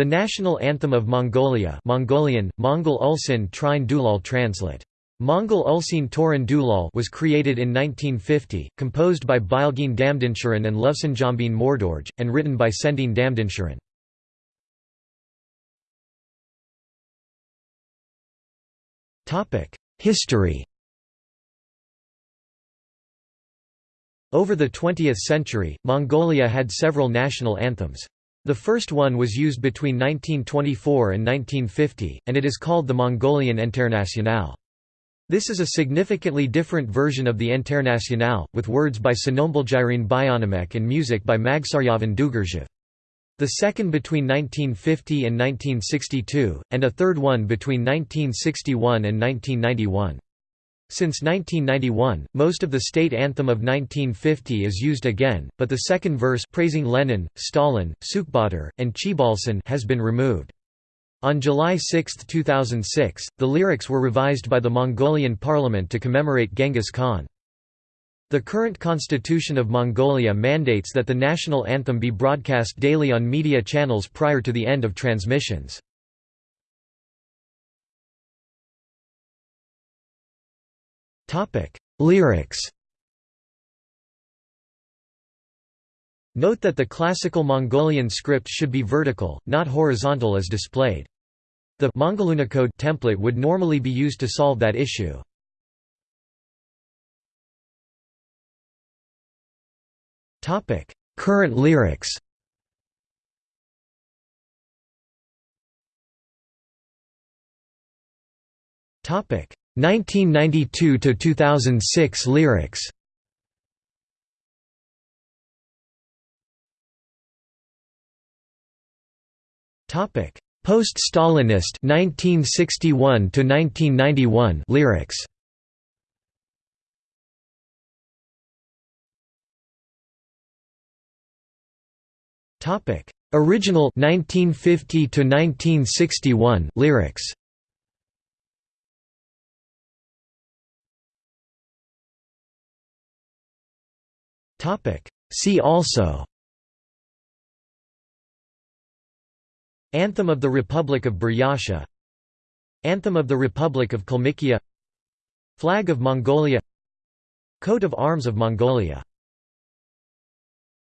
The national anthem of Mongolia Mongolian, Mongol Ulsin Trine Dulal translate. Mongol Ulsin Toran Dulal was created in 1950, composed by Bilgin Damdinsharan and Lovsanjambin Mordorj, and written by Sendin Damdinsharan. History Over the 20th century, Mongolia had several national anthems. The first one was used between 1924 and 1950, and it is called the Mongolian Internationale. This is a significantly different version of the Internationale, with words by Sonombaljirin Byanomech and music by Magsaryavan Dugerjev. The second between 1950 and 1962, and a third one between 1961 and 1991. Since 1991, most of the state anthem of 1950 is used again, but the second verse praising Lenin, Stalin, Sukhbaatar, and Choibalsan has been removed. On July 6, 2006, the lyrics were revised by the Mongolian parliament to commemorate Genghis Khan. The current constitution of Mongolia mandates that the national anthem be broadcast daily on media channels prior to the end of transmissions. Topic: Lyrics. Note that the classical Mongolian script should be vertical, not horizontal as displayed. The Mongolunicode template would normally be used to solve that issue. Topic: Current lyrics. Topic: 1992 to 2006 lyrics. Topic: Post-Stalinist 1961 to 1991 lyrics. Topic: Original 1950 to 1961 lyrics. Topic. See also Anthem of the Republic of Buryatia Anthem of the Republic of Kalmykia Flag of Mongolia Coat of Arms of Mongolia